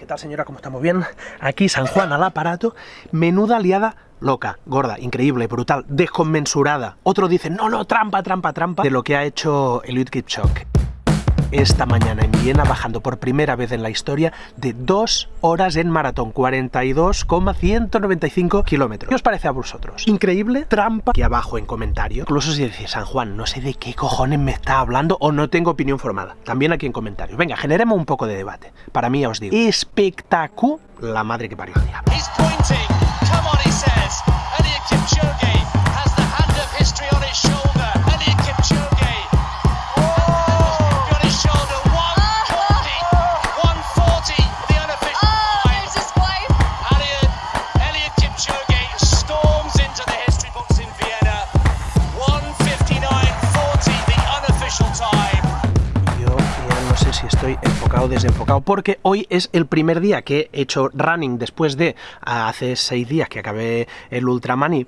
¿Qué tal señora? ¿Cómo estamos? ¿Bien? Aquí San Juan al aparato, menuda liada loca, gorda, increíble, brutal, desconmensurada. Otro dice, no, no, trampa, trampa, trampa, de lo que ha hecho Eliud Kipchoge esta mañana en Viena, bajando por primera vez en la historia de dos horas en maratón, 42,195 kilómetros. ¿Qué os parece a vosotros? ¿Increíble? ¿Trampa? Aquí abajo en comentario. Incluso si decís, San Juan, no sé de qué cojones me está hablando o no tengo opinión formada. También aquí en comentarios. Venga, generemos un poco de debate. Para mí, os digo, espectacular la madre que parió el diablo. Desenfocado, porque hoy es el primer día que he hecho running después de hace seis días que acabé el Ultraman y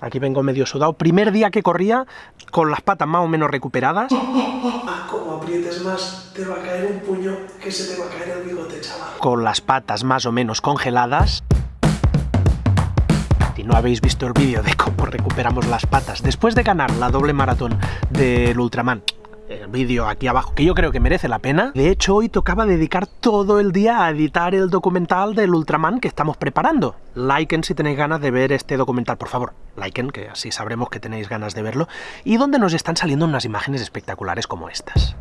aquí vengo medio sudado. Primer día que corría con las patas más o menos recuperadas. Ah, como aprietes más, te va a caer un puño que se te va a caer el bigote, chaval. Con las patas más o menos congeladas. Si no habéis visto el vídeo de cómo recuperamos las patas después de ganar la doble maratón del Ultraman, el vídeo aquí abajo, que yo creo que merece la pena. De hecho, hoy tocaba dedicar todo el día a editar el documental del Ultraman que estamos preparando. Liken si tenéis ganas de ver este documental, por favor. Liken, que así sabremos que tenéis ganas de verlo. Y donde nos están saliendo unas imágenes espectaculares como estas.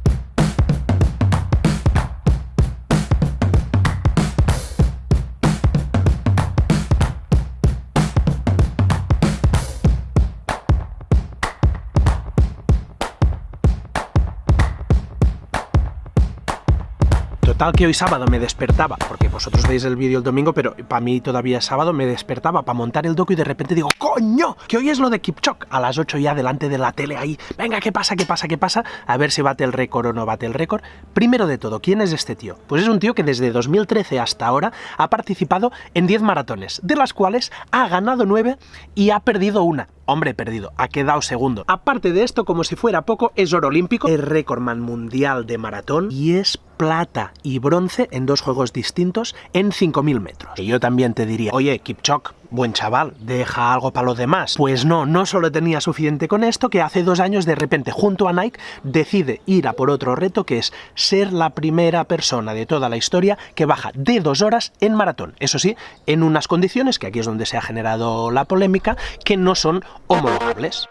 Tal que hoy sábado me despertaba, porque vosotros veis el vídeo el domingo, pero para mí todavía es sábado, me despertaba para montar el docu y de repente digo, ¡coño! Que hoy es lo de Kipchok. A las 8 ya delante de la tele ahí, venga, ¿qué pasa, qué pasa, qué pasa? A ver si bate el récord o no bate el récord. Primero de todo, ¿quién es este tío? Pues es un tío que desde 2013 hasta ahora ha participado en 10 maratones, de las cuales ha ganado 9 y ha perdido una. Hombre, perdido, ha quedado segundo. Aparte de esto, como si fuera poco, es oro olímpico, es récordman mundial de maratón y es plata y bronce en dos juegos distintos en 5.000 metros. Y yo también te diría, oye, Kipchok, buen chaval, deja algo para los demás. Pues no, no solo tenía suficiente con esto, que hace dos años de repente junto a Nike decide ir a por otro reto que es ser la primera persona de toda la historia que baja de dos horas en maratón. Eso sí, en unas condiciones, que aquí es donde se ha generado la polémica, que no son homologables.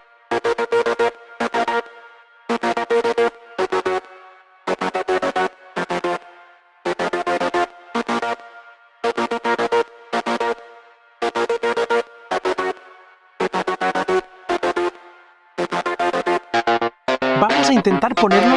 Intentar ponerlo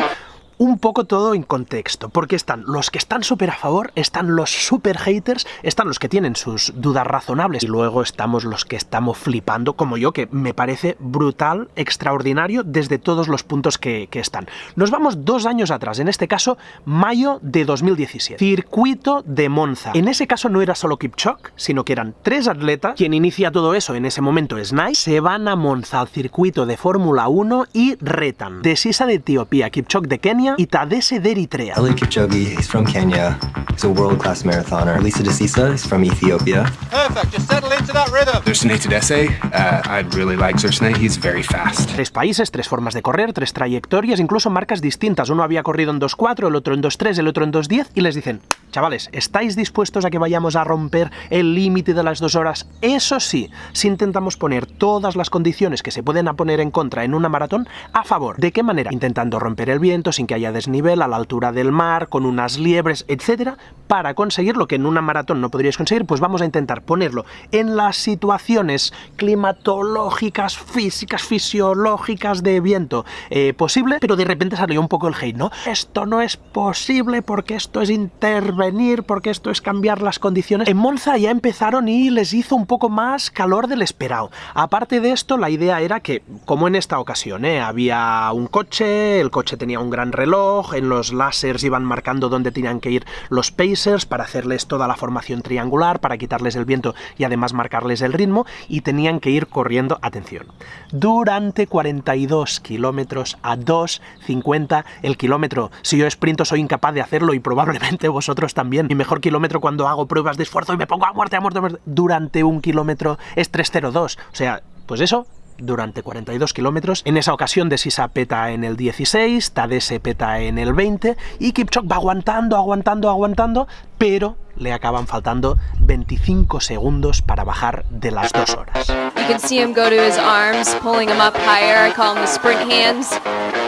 un poco todo en contexto, porque están los que están súper a favor, están los super haters, están los que tienen sus dudas razonables, y luego estamos los que estamos flipando, como yo, que me parece brutal, extraordinario, desde todos los puntos que, están. Nos vamos dos años atrás, en este caso, mayo de 2017. Circuito de Monza. En ese caso no era solo Kipchok, sino que eran tres atletas, quien inicia todo eso en ese momento es Nike, se van a Monza al circuito de Fórmula 1 y retan. De Sisa de Etiopía, Kipchok de Kenia, Kenia y Tadese de Eritrea. Kipchoge, he's from Kenya. He's a world-class marathoner. Lisa Desisa is from Ethiopia. Perfect, just settle into that rhythm. Thurston Tadesse, uh, I'd really like Thurston. He's very fast. Tres países, tres formas de correr, tres trayectorias, incluso marcas distintas. Uno había corrido en 2.4, el otro en 2.3, el otro en 2.10 y les dicen, chavales, ¿estáis dispuestos a que vayamos a romper el límite de las dos horas? Eso sí, si intentamos poner todas las condiciones que se pueden poner en contra en una maratón a favor. ¿De qué manera? Intentando romper el viento sin que haya desnivel, a la altura del mar, con unas liebres, etcétera, para conseguir lo que en una maratón no podríais conseguir, pues vamos a intentar ponerlo en las situaciones climatológicas, físicas, fisiológicas de viento eh, posible, pero de repente salió un poco el hate, ¿no? Esto no es posible porque esto es intervenir, porque esto es cambiar las condiciones. En Monza ya empezaron y les hizo un poco más calor del esperado. Aparte de esto, la idea era que, como en esta ocasión, ¿eh? había un coche, el coche tenía un gran reloj, en los lásers iban marcando dónde tenían que ir los pacers para hacerles toda la formación triangular, para quitarles el viento y además marcarles el ritmo, y tenían que ir corriendo, atención, durante 42 kilómetros a 2.50 el kilómetro. Si yo sprinto soy incapaz de hacerlo y probablemente vosotros también. Mi mejor kilómetro cuando hago pruebas de esfuerzo y me pongo a muerte, a muerte, a muerte durante un kilómetro es 3.02. O sea, pues eso, durante 42 kilómetros. En esa ocasión Desisa peta en el 16, Tadese peta en el 20 y Kipchok va aguantando, aguantando, aguantando, pero le acaban faltando 25 segundos para bajar de las dos horas. You can see him go to his arms, pulling him up higher. I call them the sprint hands.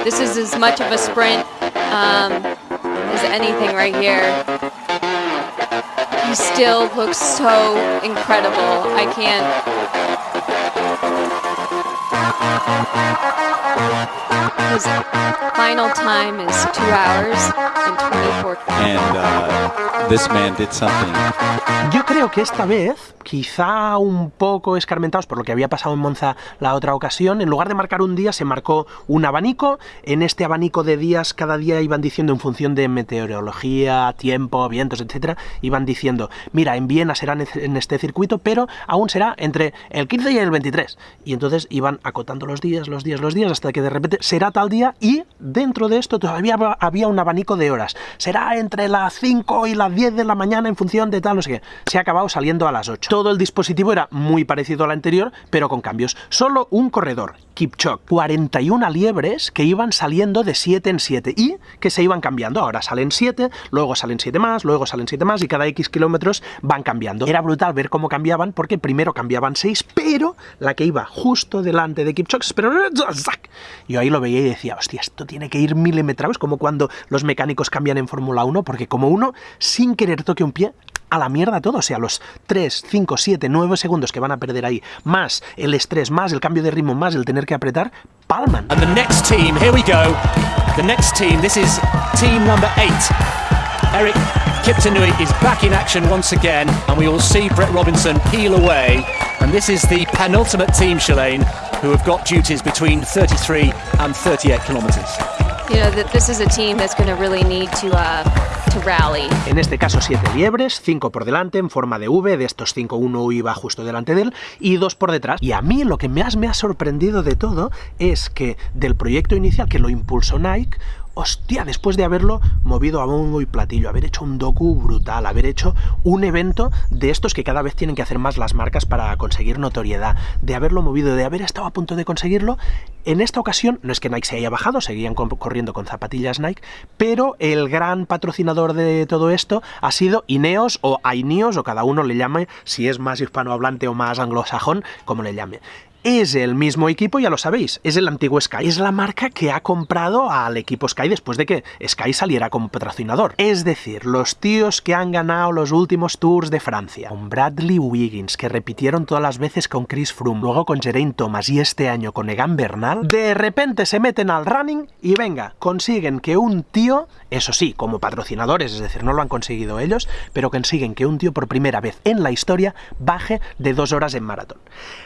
This is as much of a sprint um, as anything right here. He still looks so incredible. I can't. What? His final time is two hours and 24 And uh, this man did something Yo creo que esta vez, quizá un poco escarmentados por lo que había pasado en Monza la otra ocasión, en lugar de marcar un día se marcó un abanico. En este abanico de días cada día iban diciendo en función de meteorología, tiempo, vientos, etcétera, iban diciendo, mira, en Viena será en este circuito, pero aún será entre el 15 y el 23. Y entonces iban acotando los días, los días, los días, hasta que de repente será día y dentro de esto todavía había un abanico de horas. Será entre las 5 y las 10 de la mañana en función de tal, no sé qué. Se ha acabado saliendo a las 8. Todo el dispositivo era muy parecido al anterior, pero con cambios. Solo un corredor, Kipchok, 41 liebres que iban saliendo de 7 en 7 y que se iban cambiando. Ahora salen 7, luego salen 7 más, luego salen 7 más y cada X kilómetros van cambiando. Era brutal ver cómo cambiaban porque primero cambiaban 6, pero la que iba justo delante de Kipchok, pero yo ahí lo veía y decía, hostia, esto tiene que ir milimetrados, como cuando los mecánicos cambian en Fórmula 1, porque como uno, sin querer toque un pie, a la mierda todo, o sea, los 3, 5, 7, 9 segundos que van a perder ahí, más el estrés, más el cambio de ritmo, más el tener que apretar, palman. And the next team, here we go. The next team, this is team number 8. Eric Kiptanui is back in action once again, and we will see Brett Robinson peel away. And this is the penultimate team, Shalane, who have got duties between 33 and 38 kilometres. You know, that this is a team that's going to really need to, uh, to rally. En este caso siete liebres, cinco por delante en forma de V, de estos cinco uno iba justo delante de él y dos por detrás. Y a mí lo que más me ha sorprendido de todo es que del proyecto inicial que lo impulsó Nike, hostia, después de haberlo movido a bombo y platillo, haber hecho un docu brutal, haber hecho un evento de estos que cada vez tienen que hacer más las marcas para conseguir notoriedad, de haberlo movido, de haber estado a punto de conseguirlo, en esta ocasión, no es que Nike se haya bajado, seguían corriendo con zapatillas Nike, pero el gran patrocinador de todo esto ha sido Ineos o Aineos, o cada uno le llame, si es más hispanohablante o más anglosajón, como le llame es el mismo equipo, ya lo sabéis, es el antiguo Sky. Es la marca que ha comprado al equipo Sky después de que Sky saliera como patrocinador. Es decir, los tíos que han ganado los últimos tours de Francia, con Bradley Wiggins, que repitieron todas las veces con Chris Froome, luego con Geraint Thomas y este año con Egan Bernal, de repente se meten al running y venga, consiguen que un tío, eso sí, como patrocinadores, es decir, no lo han conseguido ellos, pero consiguen que un tío por primera vez en la historia baje de dos horas en maratón.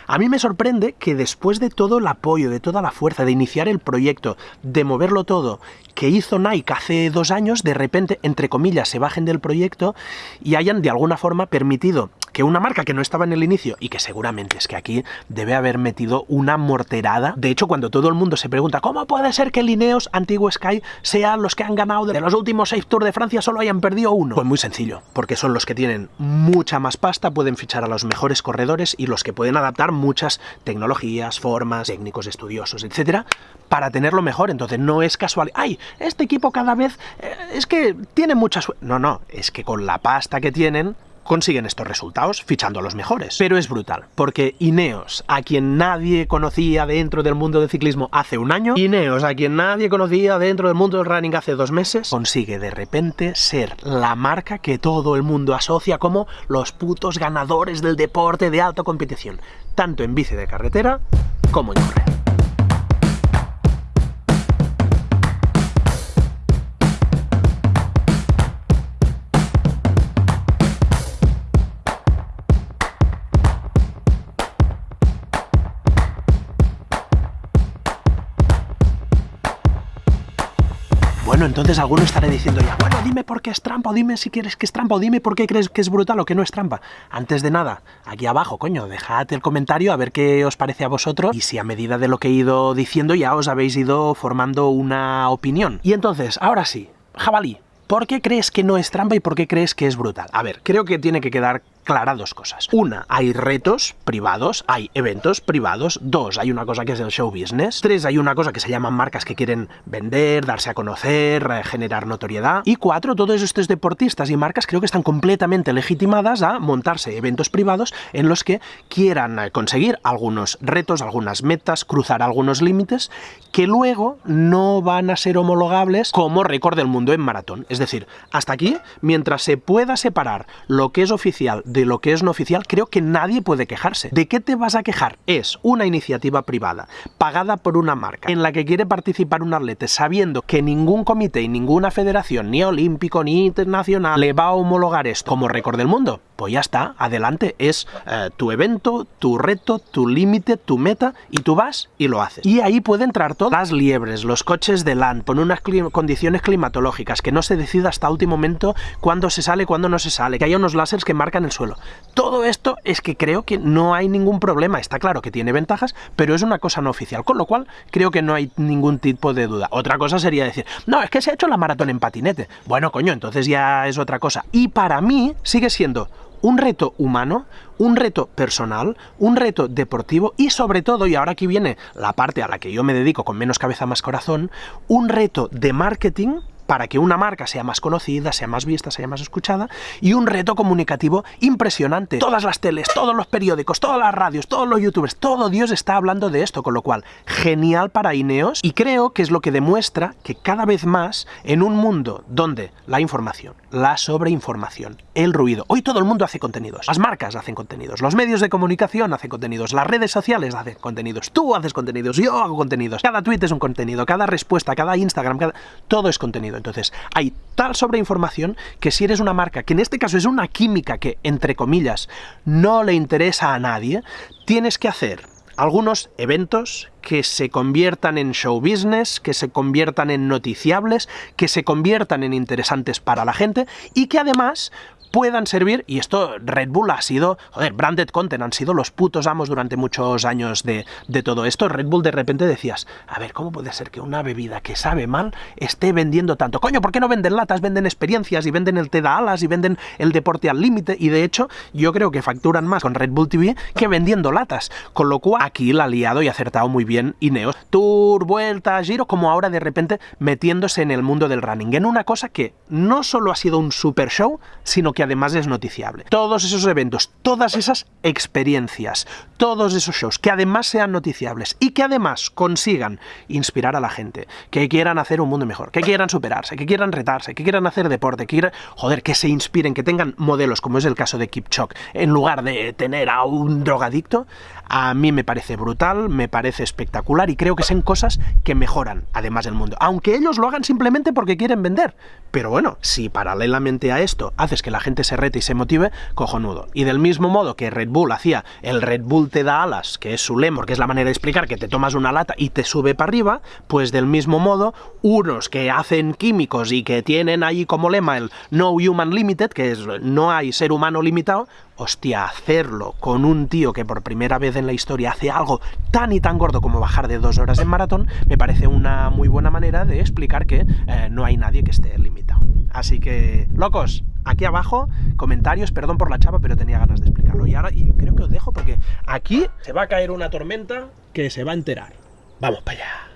A mí me sorprende que después de todo el apoyo, de toda la fuerza, de iniciar el proyecto, de moverlo todo, que hizo Nike hace dos años, de repente, entre comillas, se bajen del proyecto y hayan de alguna forma permitido que una marca que no estaba en el inicio y que seguramente es que aquí debe haber metido una morterada. De hecho, cuando todo el mundo se pregunta ¿cómo puede ser que Lineos, antiguo Sky, sean los que han ganado de los últimos seis Tours de Francia solo hayan perdido uno? Pues muy sencillo, porque son los que tienen mucha más pasta, pueden fichar a los mejores corredores y los que pueden adaptar muchas tecnologías, formas, técnicos estudiosos, etcétera, para tenerlo mejor. Entonces no es casual, ¡ay! Este equipo cada vez eh, es que tiene mucha suerte. No, no, es que con la pasta que tienen consiguen estos resultados fichando a los mejores. Pero es brutal, porque Ineos, a quien nadie conocía dentro del mundo del ciclismo hace un año, Ineos, a quien nadie conocía dentro del mundo del running hace dos meses, consigue de repente ser la marca que todo el mundo asocia como los putos ganadores del deporte de alta competición, tanto en bici de carretera como en correr. Bueno, entonces alguno estará diciendo ya, bueno, dime por qué es trampa, o dime si quieres que es trampa, o dime por qué crees que es brutal o que no es trampa. Antes de nada, aquí abajo, coño, dejad el comentario a ver qué os parece a vosotros y si a medida de lo que he ido diciendo ya os habéis ido formando una opinión. Y entonces, ahora sí, jabalí, ¿Por qué crees que no es trampa y por qué crees que es brutal? A ver, creo que tiene que quedar clara dos cosas. Una, hay retos privados, hay eventos privados. Dos, hay una cosa que es el show business. Tres, hay una cosa que se llaman marcas que quieren vender, darse a conocer, eh, generar notoriedad. Y cuatro, todos estos deportistas y marcas creo que están completamente legitimadas a montarse eventos privados en los que quieran eh, conseguir algunos retos, algunas metas, cruzar algunos límites que luego no van a ser homologables como récord del mundo en maratón. Es decir, hasta aquí, mientras se pueda separar lo que es oficial lo que es no oficial, creo que nadie puede quejarse. ¿De qué te vas a quejar? Es una iniciativa privada, pagada por una marca, en la que quiere participar un atleta sabiendo que ningún comité y ninguna federación, ni olímpico ni internacional, le va a homologar esto como récord del mundo. Pues ya está, adelante, es eh, tu evento, tu reto, tu límite, tu meta, y tú vas y lo haces. Y ahí puede entrar todas las liebres, los coches de LAN, con unas condiciones climatológicas, que no se decida hasta último momento cuándo se sale, cuándo no se sale, que haya unos láseres que marcan el suelo todo esto es que creo que no hay ningún problema. Está claro que tiene ventajas, pero es una cosa no oficial, con lo cual creo que no hay ningún tipo de duda. Otra cosa sería decir, no, es que se ha hecho la maratón en patinete. Bueno, coño, entonces ya es otra cosa. Y para mí sigue siendo un reto humano, un reto personal, un reto deportivo y sobre todo, y ahora aquí viene la parte a la que yo me dedico con menos cabeza más corazón, un reto de marketing para que una marca sea más conocida, sea más vista, sea más escuchada, y un reto comunicativo impresionante. Todas las teles, todos los periódicos, todas las radios, todos los youtubers, todo Dios está hablando de esto, con lo cual, genial para Ineos, y creo que es lo que demuestra que cada vez más, en un mundo donde la información, la sobreinformación, el ruido, hoy todo el mundo hace contenidos, las marcas hacen contenidos, los medios de comunicación hacen contenidos, las redes sociales hacen contenidos, tú haces contenidos, yo hago contenidos, cada tweet es un contenido, cada respuesta, cada Instagram, cada... todo es contenido. Entonces, hay tal sobreinformación que si eres una marca, que en este caso es una química que, entre comillas, no le interesa a nadie, tienes que hacer algunos eventos que se conviertan en show business, que se conviertan en noticiables, que se conviertan en interesantes para la gente y que además puedan servir, y esto Red Bull ha sido, joder, branded content, han sido los putos amos durante muchos años de, de todo esto. Red Bull de repente decías, a ver, ¿cómo puede ser que una bebida que sabe mal esté vendiendo tanto? Coño, ¿por qué no venden latas? Venden experiencias y venden el té de alas y venden el deporte al límite y de hecho yo creo que facturan más con Red Bull TV que vendiendo latas. Con lo cual aquí la ha liado y acertado muy bien Ineos. Tour, vuelta, giro, como ahora de repente metiéndose en el mundo del running. En una cosa que no solo ha sido un super show, sino que además es noticiable. Todos esos eventos, todas esas experiencias, todos esos shows que además sean noticiables y que además consigan inspirar a la gente, que quieran hacer un mundo mejor, que quieran superarse, que quieran retarse, que quieran hacer deporte, que quieran, joder, que se inspiren, que tengan modelos, como es el caso de Kipchok, en lugar de tener a un drogadicto, a mí me parece brutal, me parece espectacular y creo que son cosas que mejoran además el mundo, aunque ellos lo hagan simplemente porque quieren vender. Pero bueno, si paralelamente a esto haces que la se rete y se motive, cojonudo. Y del mismo modo que Red Bull hacía el Red Bull te da alas, que es su lema, que es la manera de explicar que te tomas una lata y te sube para arriba, pues del mismo modo, unos que hacen químicos y que tienen ahí como lema el No Human Limited, que es no hay ser humano limitado, hostia, hacerlo con un tío que por primera vez en la historia hace algo tan y tan gordo como bajar de dos horas en maratón, me parece una muy buena manera de explicar que eh, no hay nadie que esté limitado. Así que, locos, aquí abajo, comentarios, perdón por la chapa, pero tenía ganas de explicarlo. Y ahora creo que os dejo porque aquí se va a caer una tormenta que se va a enterar. Vamos para allá.